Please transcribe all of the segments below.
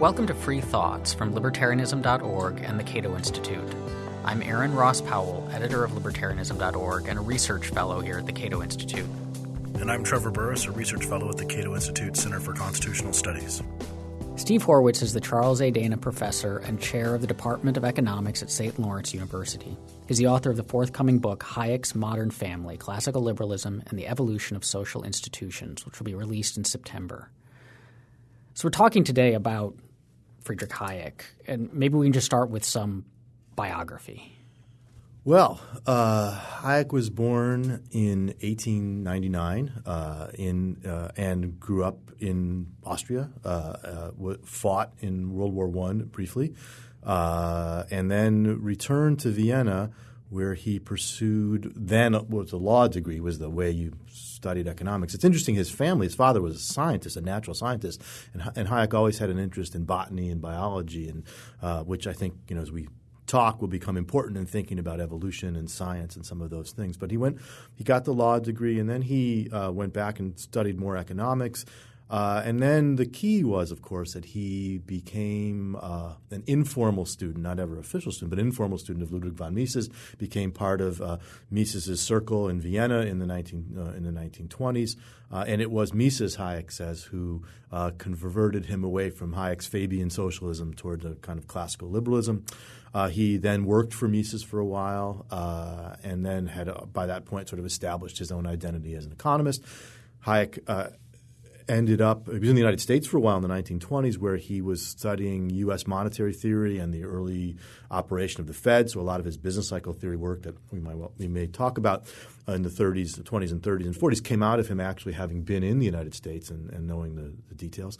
Welcome to Free Thoughts from Libertarianism.org and the Cato Institute. I'm Aaron Ross Powell, editor of Libertarianism.org and a research fellow here at the Cato Institute. And I'm Trevor Burrus, a research fellow at the Cato Institute Center for Constitutional Studies. Steve Horwitz is the Charles A. Dana Professor and Chair of the Department of Economics at St. Lawrence University. He's the author of the forthcoming book, Hayek's Modern Family Classical Liberalism and the Evolution of Social Institutions, which will be released in September. So, we're talking today about Friedrich Hayek, and maybe we can just start with some biography. Well, uh, Hayek was born in 1899 uh, in uh, and grew up in Austria. Uh, uh, fought in World War One briefly, uh, and then returned to Vienna, where he pursued then what was a law degree was the way you studied economics. It's interesting. His family, his father was a scientist, a natural scientist, and, and Hayek always had an interest in botany and biology, and which I think you know as we talk will become important in thinking about evolution and science and some of those things. But he went, he got the law degree, and then he uh, went back and studied more economics. Uh, and then the key was, of course, that he became uh, an informal student, not ever official student, but informal student of Ludwig von Mises. Became part of uh, Mises's circle in Vienna in the 19 uh, in the 1920s, uh, and it was Mises, Hayek says, who uh, converted him away from Hayek's Fabian socialism toward a kind of classical liberalism. he then worked for Mises for a while, and then had, by that point, sort of established his own identity as an economist. Hayek ended up he was in the United States for a while in the 1920s where he was studying US monetary theory and the early operation of the Fed. So a lot of his business cycle theory work that we might well, we may talk about uh, in the 30s the 20s and 30s and 40s came out of him actually having been in the United States and, and knowing the, the details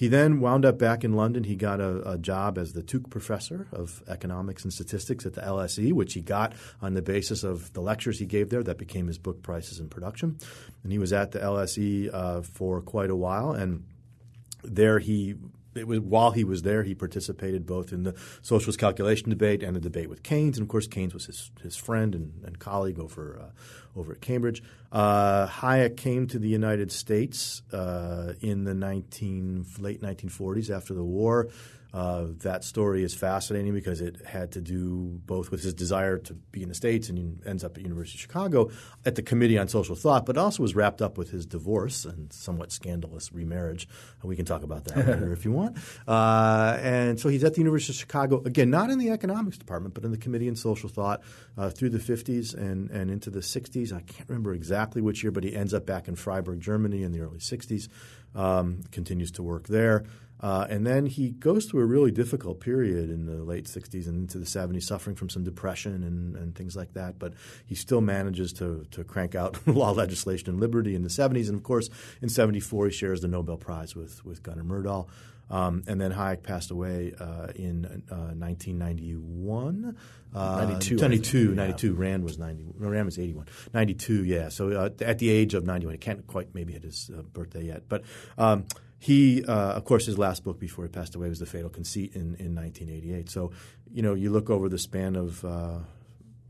he then wound up back in London. He got a, a, job as the Tooke Professor of Economics and Statistics at the LSE, which he got on the basis of the lectures he gave there. That became his book, Prices and Production. And he was at the LSE uh, for quite a while. And there he it was while he was there, he participated both in the socialist calculation debate and the debate with Keynes. And of course, Keynes was his, his friend and, and colleague over uh, over at Cambridge. Uh, Hayek came to the United States uh, in the 19, late 1940s after the war. Uh, that story is fascinating because it had to do both with his desire to be in the States and ends up at University of Chicago at the Committee on Social Thought, but also was wrapped up with his divorce and somewhat scandalous remarriage. We can talk about that later if you want. Uh, and so he's at the University of Chicago, again, not in the economics department, but in the Committee on Social Thought uh, through the 50s and, and into the 60s. I can't remember exactly which year, but he ends up back in Freiburg, Germany in the early 60s, um, continues to work there. Uh, and then he goes through a really difficult period in the late 60s and into the 70s, suffering from some depression and, and things like that. But he still manages to, to crank out law, legislation, and liberty in the 70s. And of course, in 74, he shares the Nobel Prize with, with Gunnar Myrdal. Um, and then Hayek passed away uh, in uh, 1991. Uh, 92, 92, 92. Yeah. Rand was 90. Rand was 81. 92, yeah. So uh, at the age of 91, he can't quite maybe hit his uh, birthday yet. But um, – he, uh, of course, his last book before he passed away was The Fatal Conceit in, in 1988. So, you know, you look over the span of uh,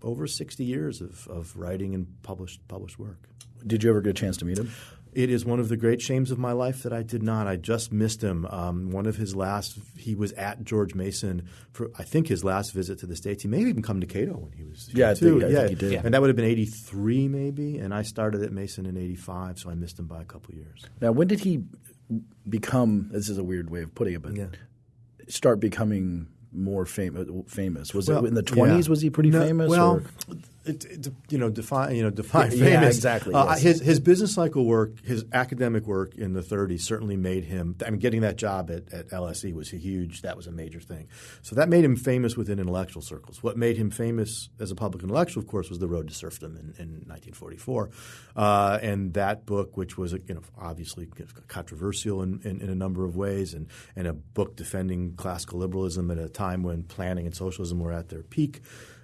over 60 years of, of writing and published published work. Did you ever get a chance to meet him? It is one of the great shames of my life that I did not. I just missed him. Um, one of his last, he was at George Mason for I think his last visit to the states. He may have even come to Cato when he was yeah, too. Think, yeah, he did. And that would have been eighty three maybe, and I started at Mason in eighty five, so I missed him by a couple years. Now, when did he become? This is a weird way of putting it, but yeah. start becoming more fam- famous? Was well, it in the twenties? Yeah. Was he pretty no, famous? Well, or? It, it, you know, define you know define yeah, famous. exactly. Uh, yes. His his business cycle work, his academic work in the 30s certainly made him. I mean, getting that job at, at LSE was a huge. That was a major thing. So that made him famous within intellectual circles. What made him famous as a public intellectual, of course, was the Road to Serfdom in, in 1944, uh, and that book, which was you know obviously controversial in, in, in a number of ways, and and a book defending classical liberalism at a time when planning and socialism were at their peak.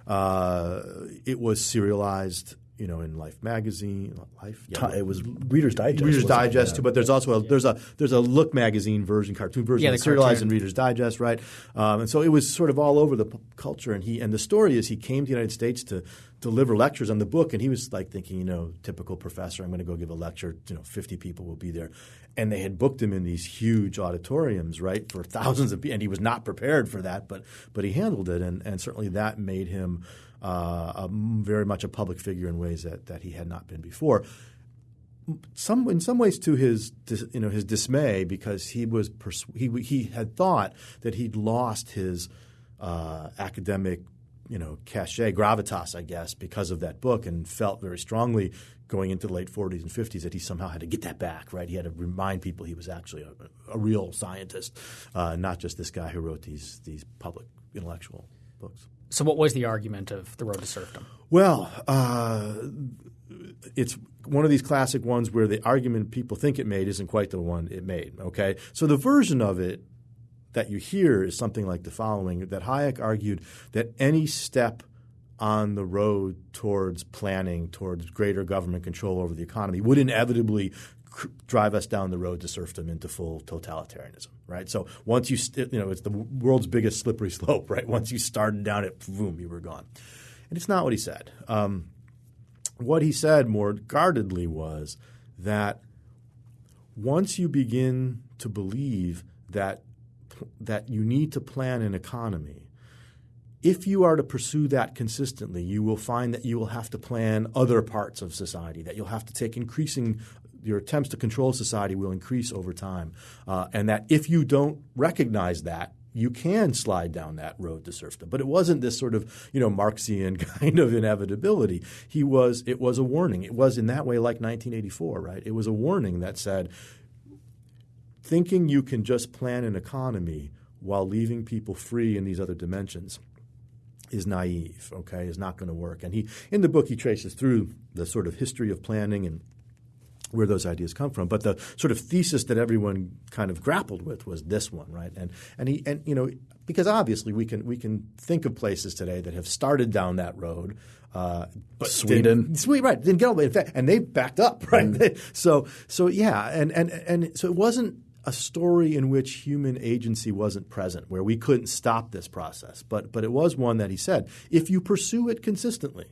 Uh, it was serialized you know, in Life magazine. Life, yeah, it was Reader's Digest. Reader's Digest too, but there's also a, there's a there's a Look magazine version, cartoon version, yeah, serialized in Reader's Digest, right? Um, and so it was sort of all over the p- culture. And he and the story is he came to the United States to deliver lectures on the book, and he was like thinking, you know, typical professor, I'm going to go give a lecture. You know, 50 people will be there, and they had booked him in these huge auditoriums, right, for thousands of people, and he was not prepared for that, but but he handled it, and and certainly that made him uh, very much a public figure in ways that, that he had not been before. Some, in some ways, to his you know his dismay, because he was pers- he he had thought that he'd lost his uh, academic you know cachet gravitas, I guess, because of that book, and felt very strongly going into the late 40s and 50s that he somehow had to get that back, right? He had to remind people he was actually a, a real scientist, uh, not just this guy who wrote these these public intellectual books. So, what was the argument of the road to serfdom? Well, uh, it's one of these classic ones where the argument people think it made isn't quite the one it made. Okay, so the version of it that you hear is something like the following: that Hayek argued that any step on the road towards planning, towards greater government control over the economy, would inevitably drive us down the road to serfdom into full totalitarianism, right? So once you, st- you know, it's the world's biggest slippery slope, right? Once you started down it, boom, you were gone. And it's not what he said. Um, what he said more guardedly was that once you begin to believe that that you need to plan an economy, if you are to pursue that consistently, you will find that you will have to plan other parts of society, that you'll have to take increasing your attempts to control society will increase over time, uh, and that if you don't recognize that, you can slide down that road to serfdom. But it wasn't this sort of you know Marxian kind of inevitability. He was it was a warning. It was in that way like 1984, right? It was a warning that said, thinking you can just plan an economy while leaving people free in these other dimensions is naive, okay, is not going to work. And he in the book he traces through the sort of history of planning and where those ideas come from. But the sort of thesis that everyone kind of grappled with was this one, right? And and he and you know because obviously we can we can think of places today that have started down that road. Uh, but Sweden, Sweden, right? Didn't get all the way. In fact, and they backed up, right? Mm. so so yeah, and and and so it wasn't a story in which human agency wasn't present, where we couldn't stop this process. But but it was one that he said, if you pursue it consistently,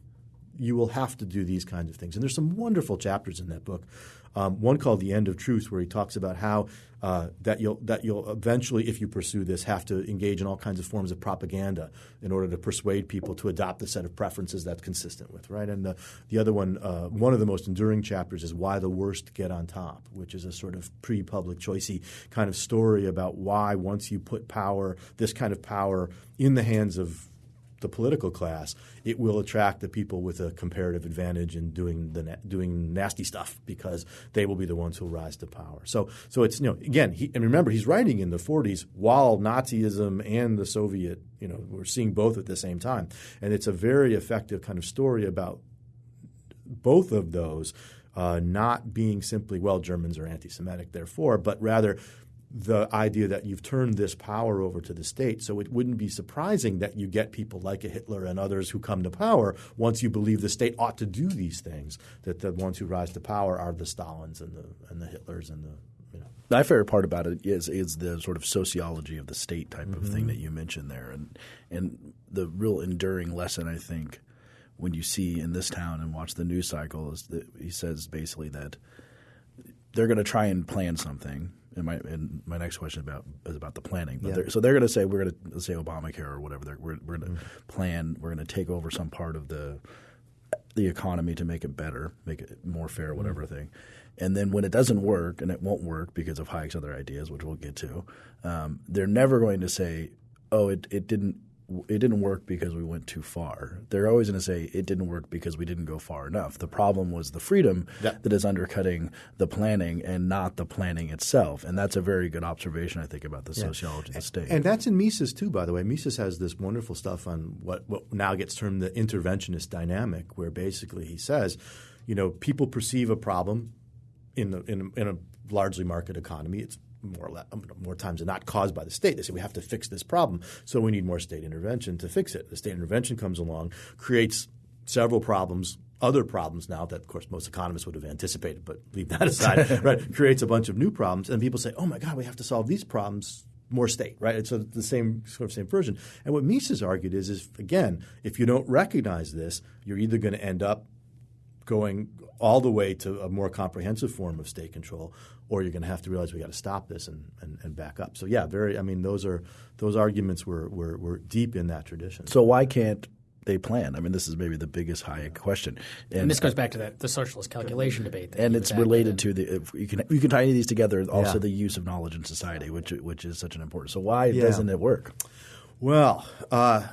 you will have to do these kinds of things. And there's some wonderful chapters in that book. Um, one called "The End of Truth," where he talks about how uh, that you'll that you'll eventually, if you pursue this, have to engage in all kinds of forms of propaganda in order to persuade people to adopt the set of preferences that's consistent with right. And the the other one, uh, one of the most enduring chapters, is "Why the Worst Get on Top," which is a sort of pre-public choicey kind of story about why once you put power, this kind of power, in the hands of the political class, it will attract the people with a comparative advantage in doing the doing nasty stuff because they will be the ones who rise to power. So so it's you know again he, and remember he's writing in the 40s while Nazism and the Soviet you know we're seeing both at the same time, and it's a very effective kind of story about both of those. Uh, not being simply, well, Germans are anti Semitic, therefore, but rather the idea that you've turned this power over to the state. So it wouldn't be surprising that you get people like a Hitler and others who come to power once you believe the state ought to do these things. That the ones who rise to power are the Stalins and the and the Hitlers and the you know. My favorite part about it is is the sort of sociology of the state type mm-hmm. of thing mm-hmm. that you mentioned there, and and the real enduring lesson I think when you see in this town and watch the news cycle is that he says basically that they're going to try and plan something and my and my next question about is about the planning. But yeah. they're, so they're going to say we're going to say Obamacare or whatever. We're, we're going to mm-hmm. plan. We're going to take over some part of the the economy to make it better, make it more fair, whatever mm-hmm. thing. And then when it doesn't work, and it won't work because of Hayek's other ideas, which we'll get to, um, they're never going to say, "Oh, it, it didn't it didn't work because we went too far. They're always going to say it didn't work because we didn't go far enough. The problem was the freedom yeah. that is undercutting the planning and not the planning itself. And that's a very good observation, I think, about the yeah. sociology of the state. And that's in Mises too, by the way. Mises has this wonderful stuff on what, what now gets termed the interventionist dynamic, where basically he says, you know, people perceive a problem in, the, in, in a largely market economy. It's more, less, um, more times than not caused by the state. They say we have to fix this problem, so we need more state intervention to fix it. The state intervention comes along, creates several problems other problems now that, of course, most economists would have anticipated, but leave that aside, right? Creates a bunch of new problems, and people say, "Oh my God, we have to solve these problems." More state, right? It's the same sort of same version. And what Mises argued is, is again, if you don't recognize this, you're either going to end up going all the way to a more comprehensive form of state control, or you're going to have to realize we got to stop this and, and, and, back up. So yeah, very. I mean, those are those arguments were, were were deep in that tradition. So why can't they plan? I mean, this is maybe the biggest Hayek question. And, and this goes back to that the socialist calculation debate. And it's related to the you can you can tie any of these together. Also, yeah. the use of knowledge in society, which which is such an important. So why yeah. doesn't it work? Well. Uh,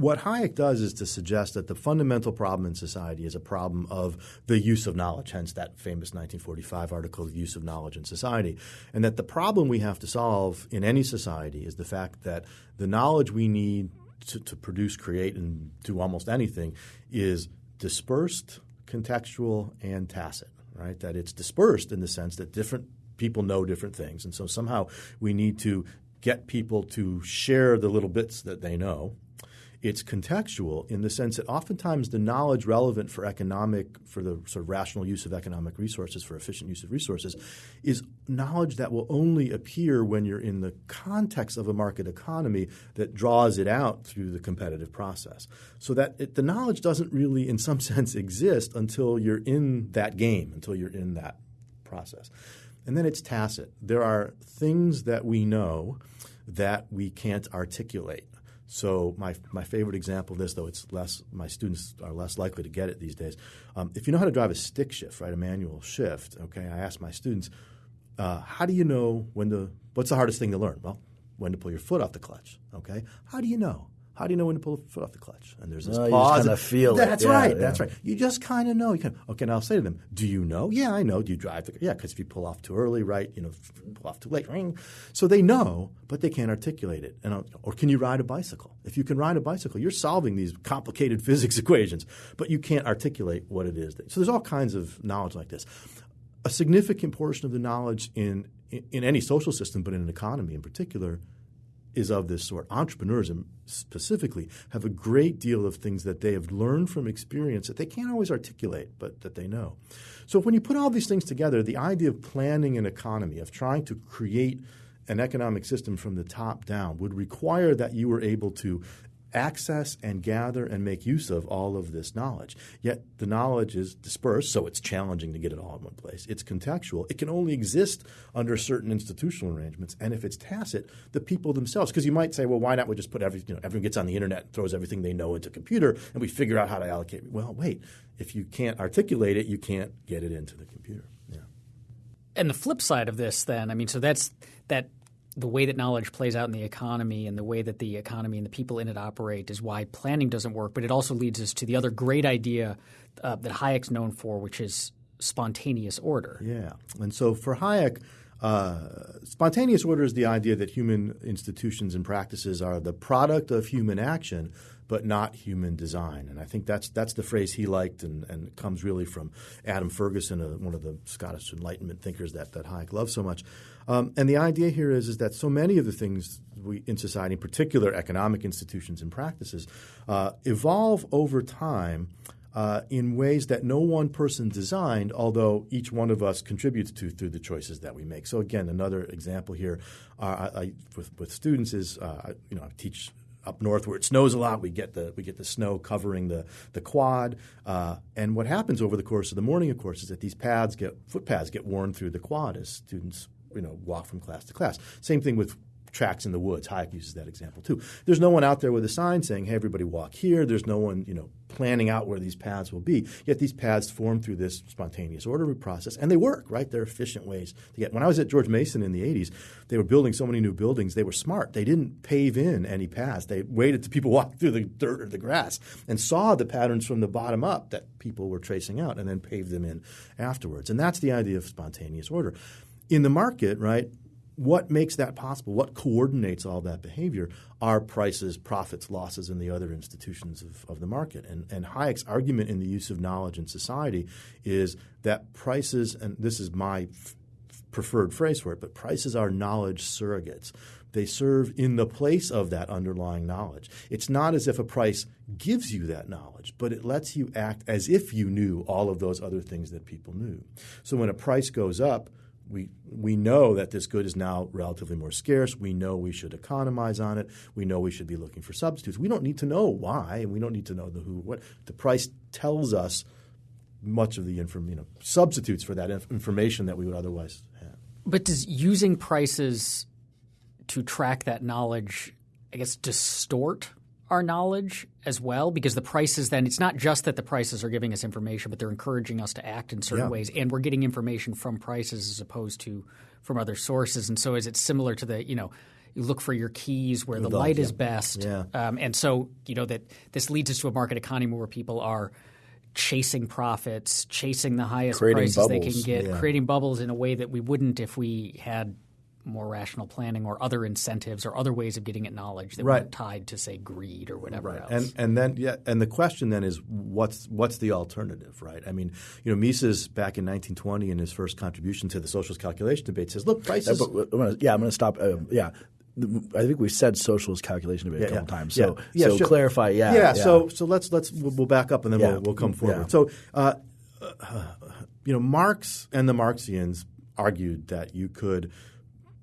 what Hayek does is to suggest that the fundamental problem in society is a problem of the use of knowledge, hence that famous 1945 article, The Use of Knowledge in Society. And that the problem we have to solve in any society is the fact that the knowledge we need to, to produce, create, and do almost anything is dispersed, contextual, and tacit, right? That it's dispersed in the sense that different people know different things. And so somehow we need to get people to share the little bits that they know it's contextual in the sense that oftentimes the knowledge relevant for economic, for the sort of rational use of economic resources, for efficient use of resources, is knowledge that will only appear when you're in the context of a market economy that draws it out through the competitive process. So that it, the knowledge doesn't really, in some sense, exist until you're in that game, until you're in that process. And then it's tacit. There are things that we know that we can't articulate. So my my favorite example of this, though it's less, my students are less likely to get it these days. Um, if you know how to drive a stick shift, right, a manual shift, okay, I ask my students, uh, how do you know when to? What's the hardest thing to learn? Well, when to pull your foot off the clutch. Okay, how do you know? How do you know when to pull the foot off the clutch? And there's this oh, pause. You kind of feel that's it. right. Yeah, that's right. You just kind of know. You can. Okay, now I'll say to them, "Do you know? Yeah, I know. Do you drive the? Yeah, because if you pull off too early, right? You know, pull off too late, ring. So they know, but they can't articulate it. And uh, or can you ride a bicycle? If you can ride a bicycle, you're solving these complicated physics equations, but you can't articulate what it is. That, so there's all kinds of knowledge like this. A significant portion of the knowledge in in any social system, but in an economy in particular, is of this sort. Entrepreneurs specifically have a great deal of things that they have learned from experience that they can't always articulate, but that they know. So when you put all these things together, the idea of planning an economy, of trying to create an economic system from the top down would require that you were able to access and gather and make use of all of this knowledge. Yet the knowledge is dispersed, so it's challenging to get it all in one place. It's contextual. It can only exist under certain institutional arrangements. And if it's tacit, the people themselves, because you might say, well, why not we just put everything, you know, everyone gets on the internet and throws everything they know into a computer and we figure out how to allocate. Well, wait, if you can't articulate it, you can't get it into the computer. Yeah. And the flip side of this then, I mean, so that's that the way that knowledge plays out in the economy and the way that the economy and the people in it operate is why planning doesn't work. But it also leads us to the other great idea uh, that Hayek's known for, which is spontaneous order. Yeah. And so for Hayek, uh, spontaneous order is the idea that human institutions and practices are the product of human action, but not human design. And I think that's that's the phrase he liked, and, and comes really from Adam Ferguson, uh, one of the Scottish Enlightenment thinkers that that Hayek loved so much. Um, and the idea here is, is that so many of the things we, in society, in particular economic institutions and practices, uh, evolve over time uh, in ways that no one person designed, although each one of us contributes to through the choices that we make. So again, another example here uh, I, with, with, students is uh, you know I teach up north where it snows a lot. We get the we get the snow covering the the quad, uh, and what happens over the course of the morning, of course, is that these pads get footpaths get worn through the quad as students you know walk from class to class. Same thing with tracks in the woods. Hayek uses that example too. There's no one out there with a sign saying, "Hey, everybody, walk here." There's no one, you know, planning out where these paths will be. Yet these paths form through this spontaneous ordering process, and they work. Right? They're efficient ways to get. When I was at George Mason in the '80s, they were building so many new buildings. They were smart. They didn't pave in any paths. They waited till people walked through the dirt or the grass and saw the patterns from the bottom up that people were tracing out, and then paved them in afterwards. And that's the idea of spontaneous order. In the market, right? What makes that possible? What coordinates all that behavior are prices, profits, losses, and the other institutions of, of the market. And, and Hayek's argument in the use of knowledge in society is that prices, and this is my f- preferred phrase for it, but prices are knowledge surrogates. They serve in the place of that underlying knowledge. It's not as if a price gives you that knowledge, but it lets you act as if you knew all of those other things that people knew. So when a price goes up, we, we know that this good is now relatively more scarce. We know we should economize on it. We know we should be looking for substitutes. We don't need to know why, and we don't need to know the who. What the price tells us much of the inform, you know, substitutes for that inf- information that we would otherwise have. But does using prices to track that knowledge, I guess, distort our knowledge as well? Because the prices then, it's not just that the prices are giving us information, but they're encouraging us to act in certain Yeah. ways. And we're getting information from prices as opposed to from other sources. And so is it similar to the, you know, you look for your keys where the light yeah. is best. Yeah. Um, and so, you know, that this leads us to a market economy where people are chasing profits, chasing the highest Creating prices they can get, creating bubbles in a way that we wouldn't if we had more rational planning or other incentives or other ways of getting at knowledge that Right. weren't tied to say greed or whatever else. And and then yeah, and the question then is what's what's the alternative, right? I mean, you know, Mises back in 1920 in his first contribution to the socialist calculation debate says, look, prices. but I'm gonna, yeah, I'm going to stop. Uh, yeah, I think we said socialist calculation debate a couple times. So, yeah, so sure. clarify. Yeah, yeah. So so let's let's we'll, we'll back up and then Yeah. we'll, we'll come forward. Yeah. So, uh, uh, you know, Marx and the Marxians argued that you could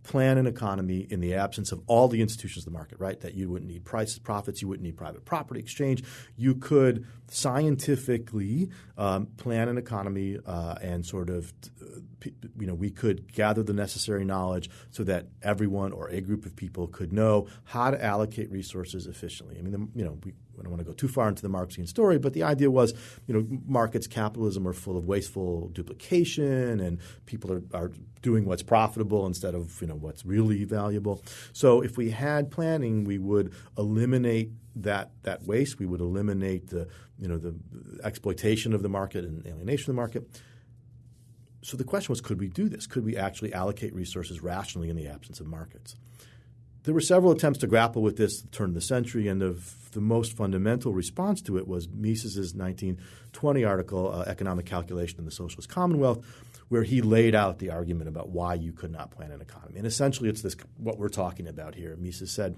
plan an economy in the absence of all the institutions of the market, right? That you wouldn't need prices, profits, you wouldn't need private property exchange. You could scientifically um, plan an economy uh, and sort of, uh, p- you know, we could gather the necessary knowledge so that everyone or a group of people could know how to allocate resources efficiently. I mean, the, you know, we, I don't want to go too far into the Marxian story, but the idea was, you know, markets, capitalism are full of wasteful duplication, and people are, are doing what's profitable instead of you know what's really valuable. So if we had planning, we would eliminate that that waste. We would eliminate the you know the exploitation of the market and alienation of the market. So the question was, could we do this? Could we actually allocate resources rationally in the absence of markets? There were several attempts to grapple with this at the turn of the century, and the, the most fundamental response to it was Mises's 1920 article, uh, Economic Calculation in the Socialist Commonwealth, where he laid out the argument about why you could not plan an economy. And essentially, it's this what we're talking about here. Mises said,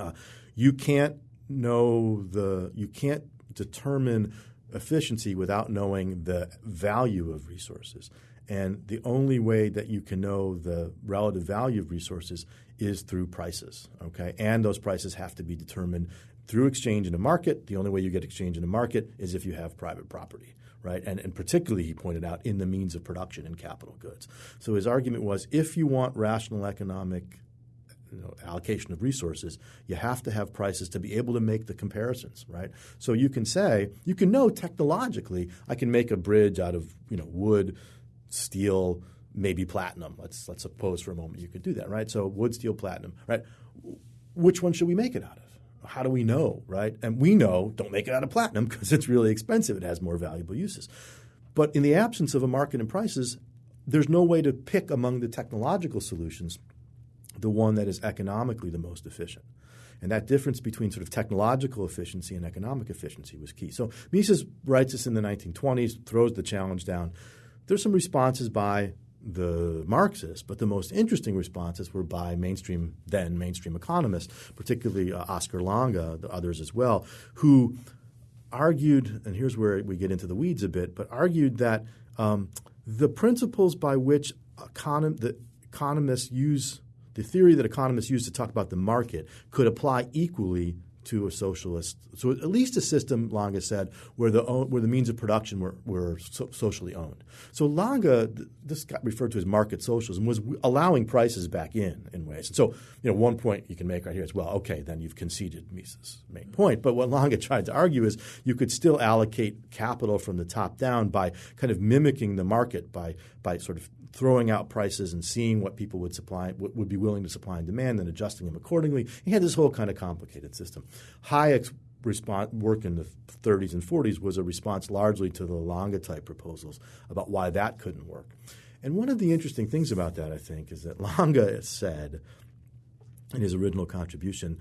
uh, you can't know the you can't determine efficiency without knowing the value of resources. And the only way that you can know the relative value of resources is through prices. Okay, and those prices have to be determined through exchange in a market. The only way you get exchange in a market is if you have private property. Right, and, and particularly, he pointed out, in the means of production in capital goods. So his argument was if you want rational economic you know, allocation of resources, you have to have prices to be able to make the comparisons, right? So you can say, you can know technologically, I can make a bridge out of you know wood, steel, maybe platinum. Let's let's suppose for a moment you could do that, right? So wood, steel, platinum, right? Which one should we make it out of? How do we know, right? And we know don't make it out of platinum because it's really expensive. It has more valuable uses. But in the absence of a market and prices, there's no way to pick among the technological solutions the one that is economically the most efficient. And that difference between sort of technological efficiency and economic efficiency was key. So Mises writes this in the 1920s, throws the challenge down. There's some responses by the Marxists, but the most interesting responses were by mainstream, then mainstream economists, particularly uh, Oscar Lange, the others as well, who argued, and here's where we get into the weeds a bit, but argued that um, the principles by which econom- the economists use the theory that economists use to talk about the market could apply equally to a socialist. So at least a system, Lange said, where the where the means of production were, were so, socially owned. So Lange, this got referred to as market socialism, was allowing prices back in in ways. And so, you know, one point you can make right here is, well, okay, then you've conceded Mises' main point. But what Lange tried to argue is you could still allocate capital from the top down by kind of mimicking the market by by sort of throwing out prices and seeing what people would supply would be willing to supply and demand and adjusting them accordingly. He had this whole kind of complicated system. Hayek's response, work in the 30s and 40s was a response largely to the Lange type proposals about why that couldn't work. And one of the interesting things about that, I think, is that Lange said in his original contribution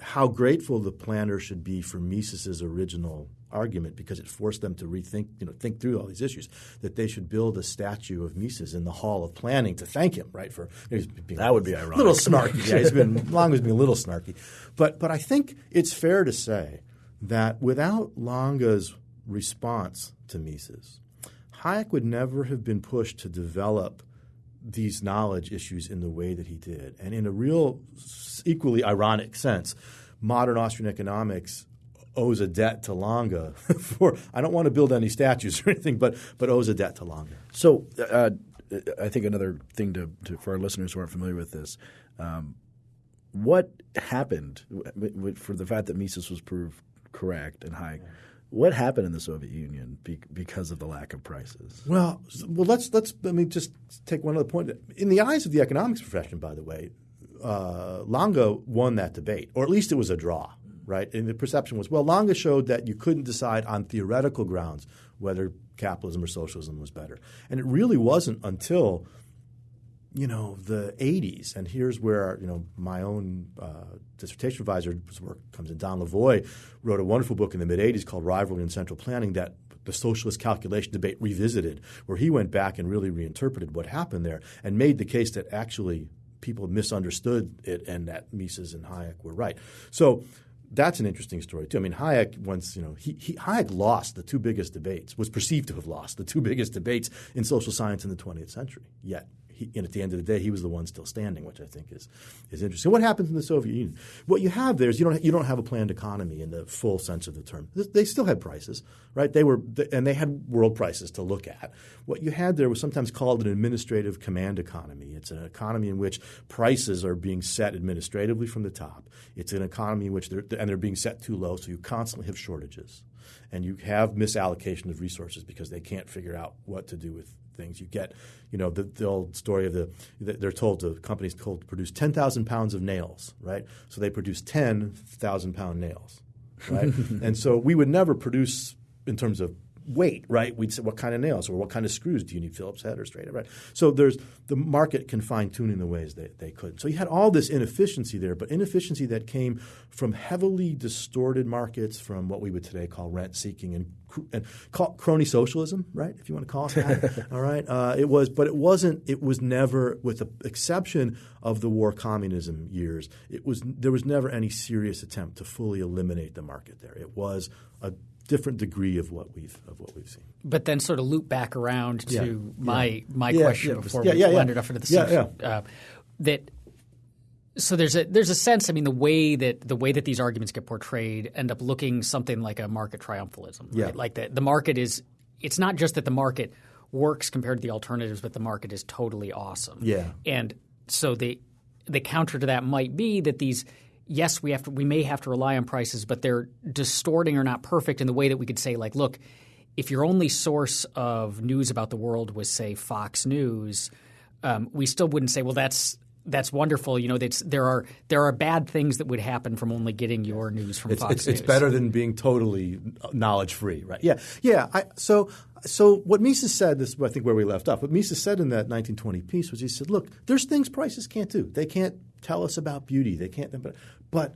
how grateful the planner should be for Mises's original argument because it forced them to rethink, you know, think through all these issues. That they should build a statue of Mises in the Hall of Planning to thank him, right? For that would be ironic. A little snarky. yeah, he's been long as being a little snarky, but but I think it's fair to say that without Lange's response to Mises, Hayek would never have been pushed to develop these knowledge issues in the way that he did. And in a real, equally ironic sense, modern Austrian economics owes a debt to Lange for I don't want to build any statues or anything, but but owes a debt to Lange. So uh, I think another thing to, to, for our listeners who aren't familiar with this, um, what happened for the fact that Mises was proved correct and Hayek? What happened in the Soviet Union be, because of the lack of prices? Well, well, let's let's let me just take one other point. In the eyes of the economics profession, by the way, uh, Lange won that debate, or at least it was a draw, right? And the perception was, well, Lange showed that you couldn't decide on theoretical grounds whether capitalism or socialism was better, and it really wasn't until you know the 80s and here's where you know my own uh, dissertation advisor's work comes in. Don lavoie wrote a wonderful book in the mid 80s called rivalry and central planning that the socialist calculation debate revisited where he went back and really reinterpreted what happened there and made the case that actually people misunderstood it and that mises and hayek were right. So that's an interesting story too. I mean, Hayek once, you know, he, he, Hayek lost the two biggest debates, was perceived to have lost the two biggest debates in social science in the 20th century. Yet he, and at the end of the day, he was the one still standing, which I think is is interesting. What happens in the Soviet Union? What you have there is you don't you don't have a planned economy in the full sense of the term. They still had prices, right? They were and they had world prices to look at. What you had there was sometimes called an administrative command economy. It's an economy in which prices are being set administratively from the top. It's an economy in which they're and they're being set too low, so you constantly have shortages, and you have misallocation of resources because they can't figure out what to do with things. You get, you know, the, the old story of the they're told the companies told to produce ten thousand pounds of nails, right? So they produce ten thousand pound nails, right? and so we would never produce in terms of weight, right? We'd say what kind of nails or what kind of screws do you need, Phillips head or straight, head, right? So there's the market can fine tune in the ways that they could. So you had all this inefficiency there, but inefficiency that came from heavily distorted markets, from what we would today call rent seeking and and crony socialism, right? If you want to call it that, all right. Uh, it was, but it wasn't. It was never, with the exception of the war communism years, it was there was never any serious attempt to fully eliminate the market there. It was a different degree of what we've of what we've seen. But then sort of loop back around to yeah. my yeah. my yeah, question before we landed off into the yeah, uh, that so there's a there's a sense I mean the way that the way that these arguments get portrayed end up looking something like a market triumphalism right? Yeah. like the the market is it's not just that the market works compared to the alternatives but the market is totally awesome Yeah. and so the the counter to that might be that these yes, we have to, we may have to rely on prices, but they're distorting or not perfect in the way that we could say, like, look, if your only source of news about the world was, say, Fox News, um, we still wouldn't say, well, that's that's wonderful. You know, there are there are bad things that would happen from only getting your news from it's, Fox it's, News. It's better than being totally knowledge free, right? Yeah, yeah. I, so so what Mises said, this is I think where we left off. What Mises said in that 1920 piece was he said, look, there's things prices can't do. They can't tell us about beauty. They can't. But, but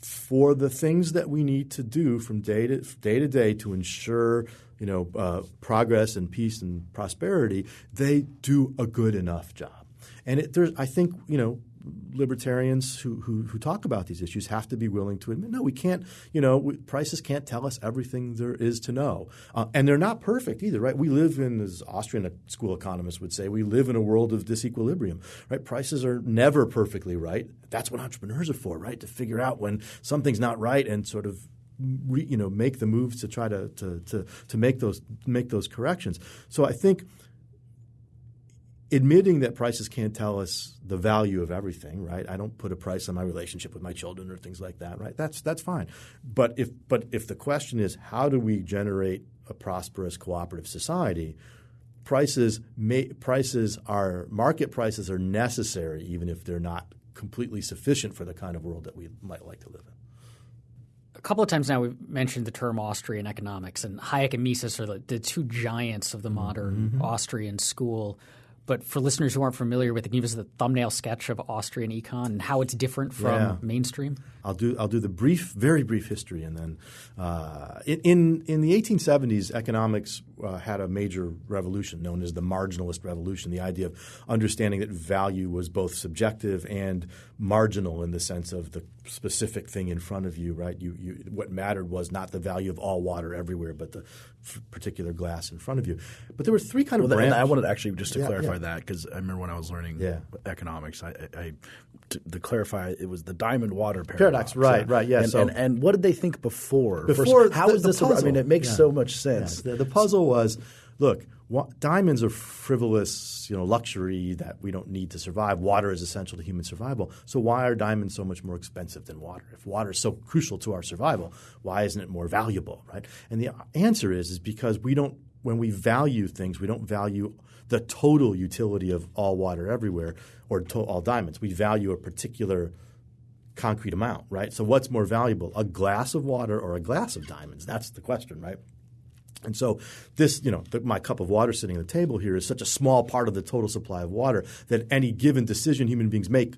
for the things that we need to do from day to day to day to ensure you know uh, progress and peace and prosperity, they do a good enough job. And it, there's, I think, you know, libertarians who, who, who talk about these issues have to be willing to admit, no, we can't, you know, we, prices can't tell us everything there is to know. Uh, and they're not perfect either, right? We live in, as Austrian school economists would say, we live in a world of disequilibrium, right? Prices are never perfectly right. That's what entrepreneurs are for, right? To figure out when something's not right and sort of Re, you know make the moves to try to, to to to make those make those corrections. So I think admitting that prices can't tell us the value of everything, right? I don't put a price on my relationship with my children or things like that, right? That's that's fine. But if but if the question is how do we generate a prosperous cooperative society, prices may, prices are market prices are necessary even if they're not completely sufficient for the kind of world that we might like to live in. A couple of times now we've mentioned the term Austrian economics, and Hayek and Mises are the, the two giants of the modern mm-hmm. Austrian school. But for listeners who aren't familiar with it, can you give us the thumbnail sketch of Austrian econ and how it's different from Yeah. mainstream? I'll do I'll do the brief, very brief history, and then uh, in in the 1870s, economics uh, had a major revolution known as the marginalist revolution. The idea of understanding that value was both subjective and marginal in the sense of the specific thing in front of you. Right? You, you what mattered was not the value of all water everywhere, but the f- particular glass in front of you. But there were three kind of Well, and I wanted to actually just to Yeah, clarify yeah. that because I remember when I was learning Yeah. economics, I, I, I to, to clarify it was the diamond water paradox. Paradox, right, right, yeah, And, so- and, and what did they think before? Before First, how the- is this? a- I puzzle. mean, it makes Yeah. so much sense. Yeah, the, the puzzle was, look, wa- diamonds are frivolous, you know, luxury that we don't need to survive. Water is essential to human survival. So why are diamonds so much more expensive than water? If water is so crucial to our survival, why isn't it more valuable, right? And the answer is is because we don't when we value things, we don't value the total utility of all water everywhere or to, all diamonds. We value a particular concrete amount, right? So what's more valuable, a glass of water or a glass of diamonds? That's the question, right? And so this, you know, the, my cup of water sitting on the table here is such a small part of the total supply of water that any given decision human beings make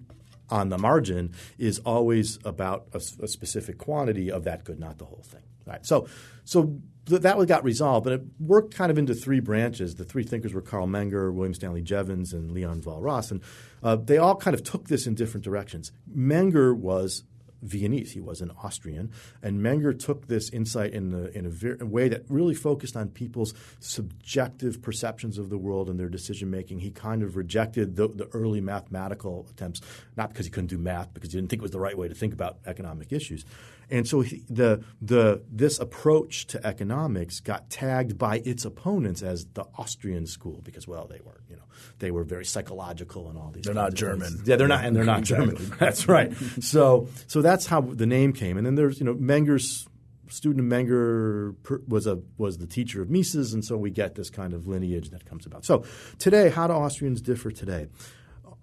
on the margin is always about a specific quantity of that good, not the whole thing. Right. So, so that got resolved, but it worked kind of into three branches. The three thinkers were Carl Menger, William Stanley Jevons, and Leon Walras, and uh, they all kind of took this in different directions. Menger was Viennese. He was an Austrian, and Menger took this insight in, the, in a, ver- a way that really focused on people's subjective perceptions of the world and their decision making. He kind of rejected the, the early mathematical attempts, not because he couldn't do math, because he didn't think it was the right way to think about economic issues. And so he, the the this approach to economics got tagged by its opponents as the Austrian school because well they weren't you know they were very psychological and all these They're not of things. German. yeah they're not and they're not German. That's right. So so that's how the name came. And then there's you know Menger's student Menger was a was the teacher of Mises. And so we get this kind of lineage that comes about. So today how do Austrians differ today?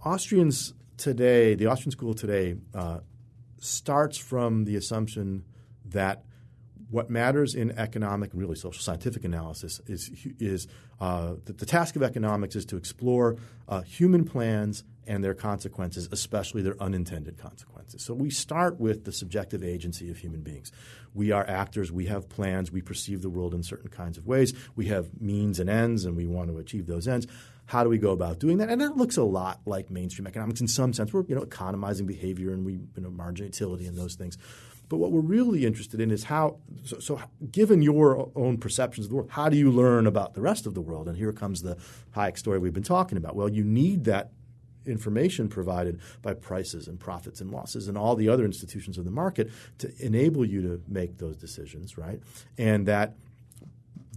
Austrians today the Austrian school today uh, starts from the assumption that what matters in economic and really social scientific analysis is is uh, that the task of economics is to explore uh, human plans and their consequences, especially their unintended consequences. So we start with the subjective agency of human beings. We are actors. We have plans. We perceive the world in certain kinds of ways. We have means and ends, and we want to achieve those ends. How do we go about doing that? And that looks a lot like mainstream economics in some sense. We're you know economizing behavior and we you know margin utility and those things. But what we're really interested in is how, so, so given your own perceptions of the world, how do you learn about the rest of the world? And here comes the Hayek story we've been talking about. Well, you need that information provided by prices and profits and losses and all the other institutions of the market to enable you to make those decisions, right? And that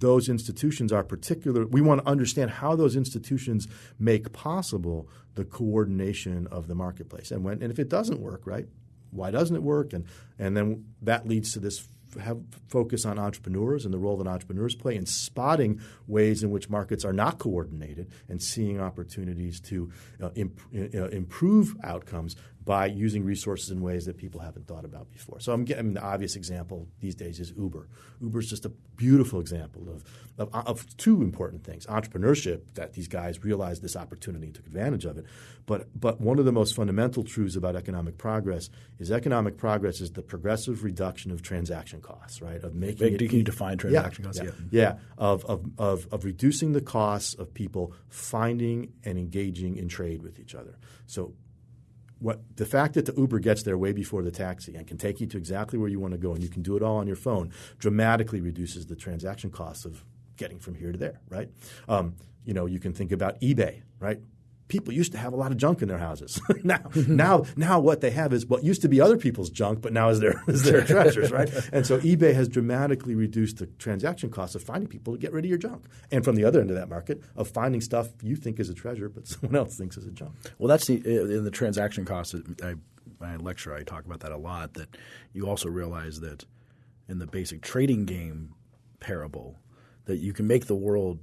those institutions are particular. We want to understand how those institutions make possible the coordination of the marketplace. And when and if it doesn't work, right? Why doesn't it work? And and then that leads to this have focus on entrepreneurs and the role that entrepreneurs play in spotting ways in which markets are not coordinated and seeing opportunities to uh, imp- uh, improve outcomes by using resources in ways that people haven't thought about before. So I'm getting the obvious example these days is Uber. Uber is just a beautiful example of, of, of two important things: entrepreneurship that these guys realized this opportunity and took advantage of it. But but one of the most fundamental truths about economic progress is economic progress is the progressive reduction of transaction costs, right? Of making Wait, it can you define transaction yeah, costs? Yeah, Yeah. yeah. Of, of, of, of reducing the costs of people finding and engaging in trade with each other. So what the fact that the Uber gets there way before the taxi and can take you to exactly where you want to go and you can do it all on your phone dramatically reduces the transaction costs of getting from here to there, right? Um, you know, you can think about eBay, right? People used to have a lot of junk in their houses. now, hmm. now, now, what they have is what used to be other people's junk, but now is their is their treasures, right? And so eBay has dramatically reduced the transaction costs of finding people to get rid of your junk, and from the other end of that market, of finding stuff you think is a treasure, but someone else thinks is a junk. Well, that's the in the transaction costs. I, my lecture, I talk about that a lot. That you also realize that in the basic trading game parable, that you can make the world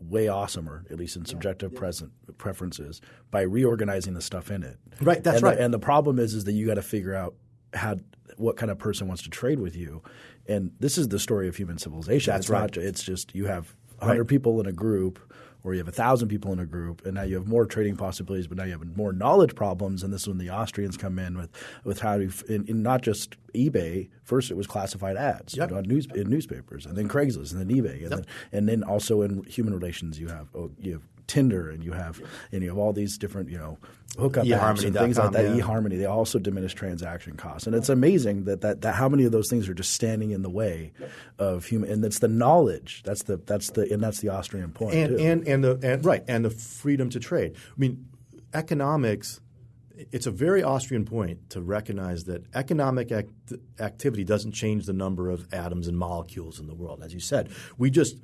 way awesomer, at least in subjective present preferences, by reorganizing the stuff in it. Right, that's and right. The, and the problem is, is that you got to figure out how what kind of person wants to trade with you. And this is the story of human civilization. That's it's right. Not, it's just you have hundred people in a group or you have a thousand people in a group, and now you have more trading possibilities, but now you have more knowledge problems. And this is when the Austrians come in with with how to in, in not just eBay. First, it was classified ads Yep. on news in newspapers, and then Craigslist, and then eBay, and then and then also in human relations, you have oh, you have Tinder, and you have and you have all these different you know hookup apps and things like that. yeah. eHarmony, they also diminish transaction costs, and it's amazing that, that that how many of those things are just standing in the way of human. And it's the knowledge that's the that's the and that's the Austrian point and too. and and the and, right and the freedom to trade. I mean, economics. It's a very Austrian point to recognize that economic act- activity doesn't change the number of atoms and molecules in the world. As you said, we just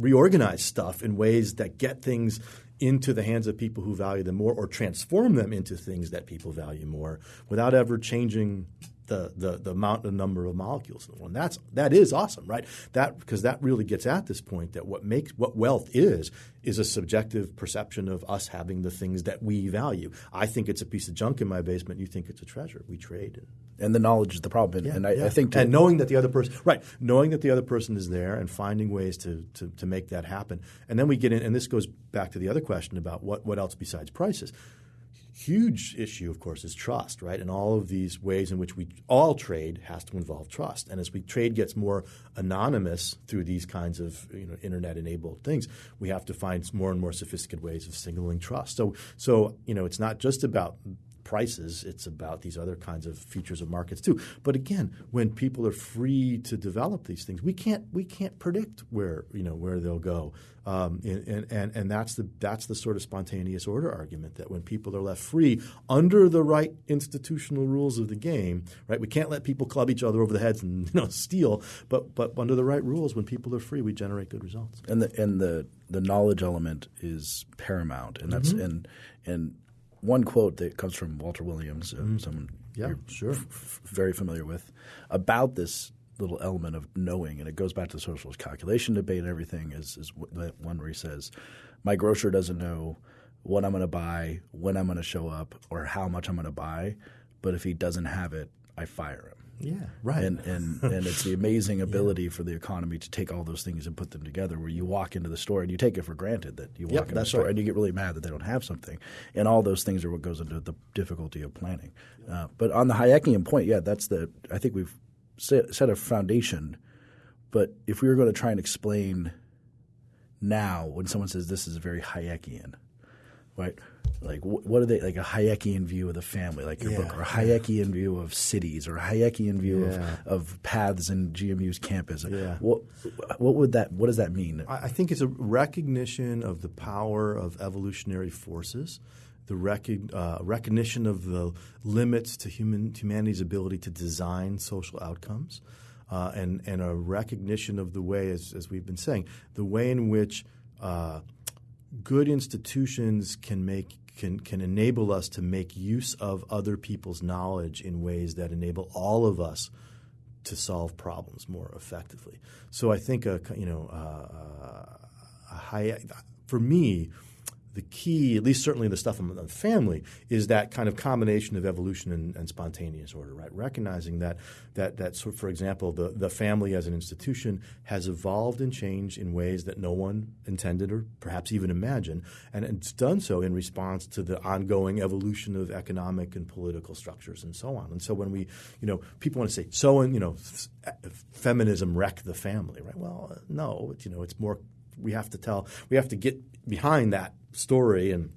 reorganize stuff in ways that get things into the hands of people who value them more, or transform them into things that people value more, without ever changing the, the, the amount and number of molecules in the world. And that's that is awesome, right? That because that really gets at this point that what makes what wealth is is a subjective perception of us having the things that we value. I think it's a piece of junk in my basement. You think it's a treasure. We trade. And, the knowledge is the problem. And, and I, I think and knowing that the other person, right, knowing that the other person is there and finding ways to, to, to make that happen. And then we get in, and this goes back to the other question about what, what else besides prices. Huge issue, of course, is trust, right? And all of these ways in which we all trade has to involve trust. And as we trade gets more anonymous through these kinds of you know, internet-enabled things, we have to find more and more sophisticated ways of signaling trust. So, so you know, it's not just about prices. It's about these other kinds of features of markets too. But again, when people are free to develop these things, we can't we can't predict where you know where they'll go. Um, and, and and that's the that's the sort of spontaneous order argument that when people are left free under the right institutional rules of the game, right? We can't let people club each other over the heads and you know steal, but but under the right rules, when people are free, we generate good results. and the and the the knowledge element is paramount, and that's Mm-hmm. and and one quote that comes from Walter Williams, uh, someone Mm-hmm. Yeah, you're sure. f- f- very familiar with, about this little element of knowing, and it goes back to the socialist calculation debate and everything. Is is one where he says, "My grocer doesn't know what I'm going to buy, when I'm going to show up, or how much I'm going to buy, but if he doesn't have it, I fire him." Yeah, right. And and and it's the amazing ability for the economy to take all those things and put them together. Where you walk into the store and you take it for granted that you walk Yep, into the store right. and you get really mad that they don't have something, and all those things are what goes into the difficulty of planning. Uh, but on the Hayekian point, yeah, that's the I think we've set, set a foundation. But if we were going to try and explain now, when someone says this is a very Hayekian, right? Like what are they like a Hayekian view of the family, like your Yeah, book, or a Hayekian view of cities, or a Hayekian view Yeah. of, of paths in GMU's campus? Yeah. What what would that what does that mean? I I think it's a recognition of the power of evolutionary forces, the rec- uh, recognition of the limits to human humanity's ability to design social outcomes, uh, and and a recognition of the way, as, as we've been saying, the way in which uh, good institutions can make can can enable us to make use of other people's knowledge in ways that enable all of us to solve problems more effectively. So I think a you know uh, a high for me. The key, at least certainly the stuff on the family, is that kind of combination of evolution and, and spontaneous order, right? Recognizing that that that sort for example, the, the family as an institution has evolved and changed in ways that no one intended or perhaps even imagined, and it's done so in response to the ongoing evolution of economic and political structures and so on. And so when we, you know, people want to say, so and you know, f- eh, feminism wrecked the family, right? Well, uh, no, it's, you know, it's more. We have to tell. We have to get behind that story and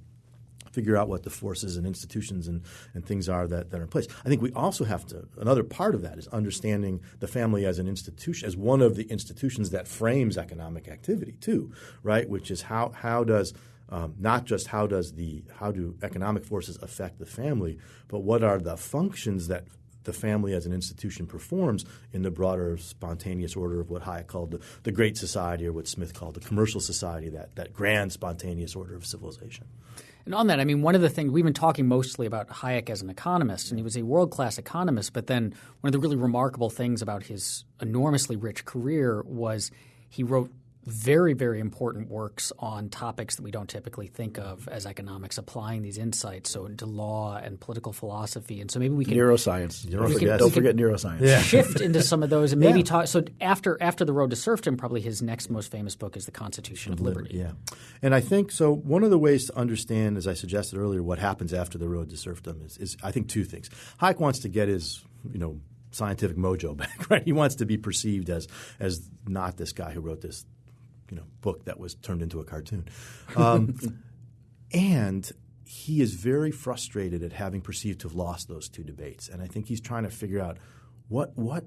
figure out what the forces and institutions and, and things are that, that are in place. I think we also have to, another part of that is understanding the family as an institution, as one of the institutions that frames economic activity too, right? Which is how, how does, um, not just how does the, how do economic forces affect the family, but what are the functions that the family as an institution performs in the broader spontaneous order of what Hayek called the, the Great Society or what Smith called the commercial society, that, that grand spontaneous order of civilization. And on that, I mean, one of the things we've been talking mostly about Hayek as an economist, and he was a world class economist. But then one of the really remarkable things about his enormously rich career was he wrote very, very important works on topics that we don't typically think of as economics, applying these insights so into law and political philosophy. And so maybe we can neuroscience. Don't, We forget, can- don't we forget neuroscience. shift into some of those and maybe Yeah. talk. So after after the Road to Serfdom, probably his next most famous book is the Constitution of Liberty. Yeah. And I think so. One of the ways to understand, as I suggested earlier, what happens after the road to serfdom is, is I think two things. Hayek wants to get his, you know, scientific mojo back, right? He wants to be perceived as as not this guy who wrote this, you know, book that was turned into a cartoon. Um, and he is very frustrated at having perceived to have lost those two debates. And I think he's trying to figure out what what